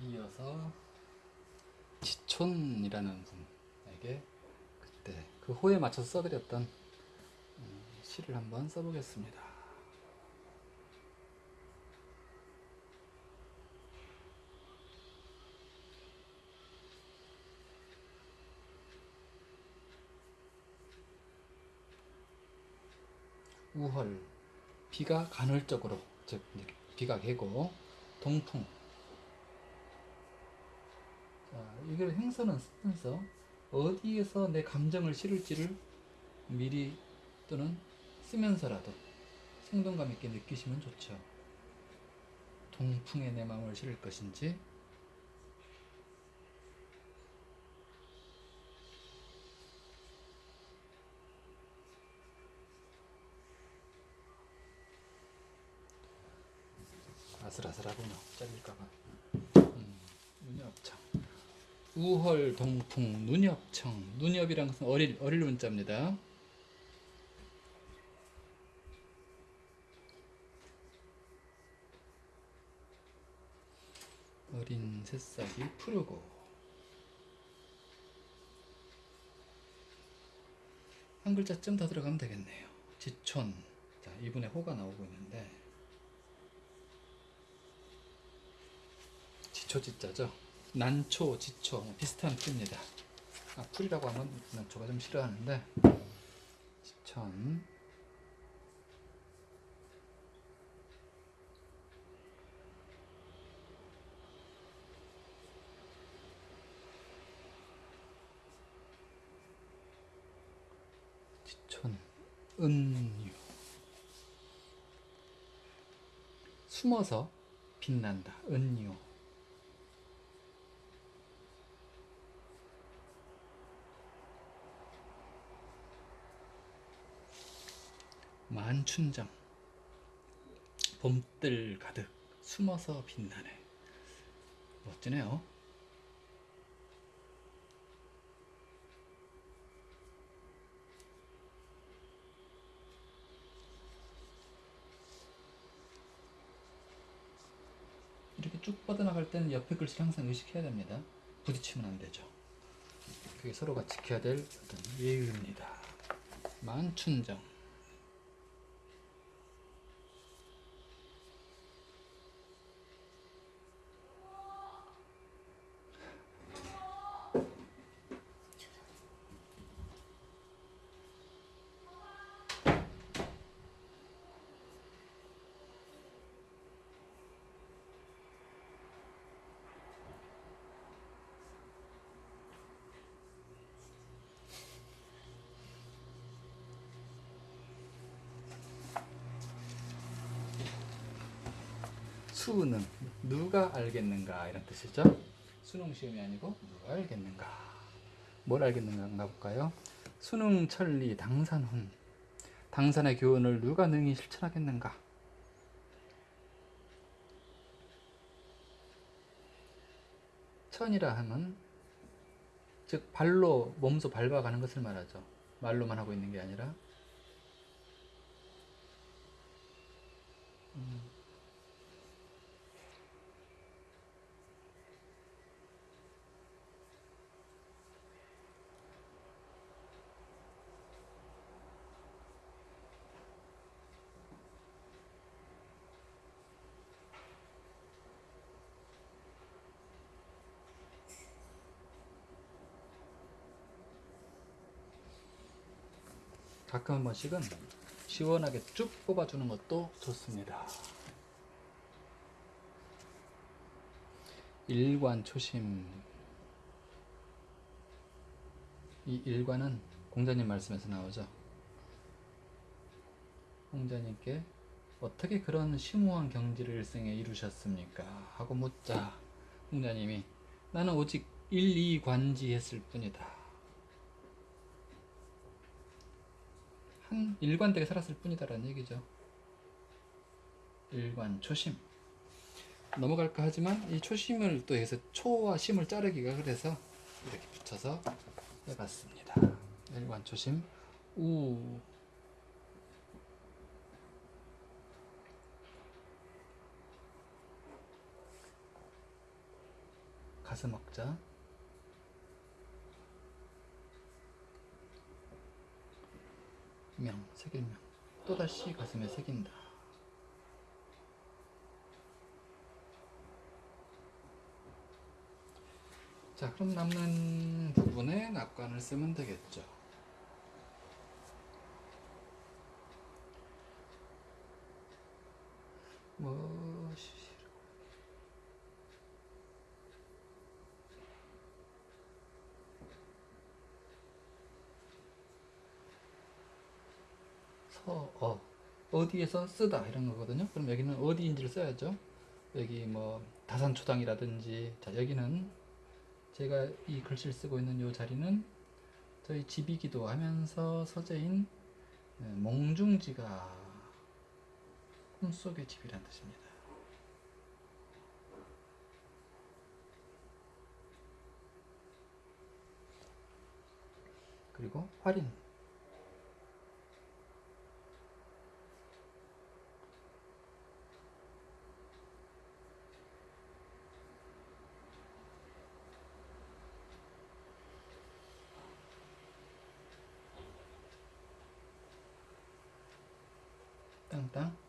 이어서 지촌이라는 분에게 그때 그 호에 맞춰서 써드렸던 음, 시를 한번 써보겠습니다. 우헐 비가 간헐적으로 즉 비가 개고 동풍 자 이걸 행서는 쓰면서 어디에서 내 감정을 실을지를 미리 또는 쓰면서라도 생동감 있게 느끼시면 좋죠. 동풍에 내 마음을 실을 것인지. 아슬아슬하구나. 잘릴까봐 우헐 동풍 눈이 업이란 것은 어릴 어릴 문자입니다. 어린 새싹이 푸르고. 한 글자쯤 더 들어가면 되겠네요. 지촌. 자 이분의 호가 나오고 있는데. 지초지자죠. 난초, 지초 뭐 비슷한 뜻입니다. 아, 풀이라고 하면 난초가 좀 싫어하는데. 지천. 지천. 은유. 숨어서 빛난다. 은유 만춘정 봄들 가득 숨어서 빛나네. 멋지네요. 이렇게 쭉 뻗어나갈 때는 옆에 글씨를 항상 의식해야 됩니다. 부딪히면 안 되죠. 그게 서로가 지켜야 될 어떤 예의입니다. 만춘정 수능 누가 알겠는가 이런 뜻이죠. 수능 시험이 아니고 누가 알겠는가. 뭘 알겠는가 볼까요? 수능 천리 당산훈 당산의 교훈을 누가 능히 실천하겠는가? 천이라 하면 즉 발로 몸소 밟아가는 것을 말하죠. 말로만 하고 있는 게 아니라 가끔 한 번씩은 시원하게 쭉 뽑아주는 것도 좋습니다. 일관 초심 이 일관은 공자님 말씀에서 나오죠. 공자님께 어떻게 그런 심오한 경지를 일생에 이루셨습니까? 하고 묻자 공자님이 나는 오직 일 이 관지 했을 뿐이다. 한 일관되게 살았을 뿐이다라는 얘기죠. 일관 초심 넘어갈까 하지만 이 초심을 또 해서 초와 심을 자르기가 그래서 이렇게 붙여서 해봤습니다. 일관 초심 우 가슴 먹자. 명, 새길명. 또다시 가슴에 새긴다. 자, 그럼 남는 부분에 낙관을 쓰면 되겠죠. 뭐, 시- 서, 어, 어디에서 쓰다 이런 거거든요. 그럼 여기는 어디인지를 써야죠. 여기 뭐 다산초당이라든지 자 여기는 제가 이 글씨를 쓰고 있는 이 자리는 저희 집이기도 하면서 서재인 네, 몽중지가 꿈속의 집이란 뜻입니다. 그리고 활인 땅땅 찍을 때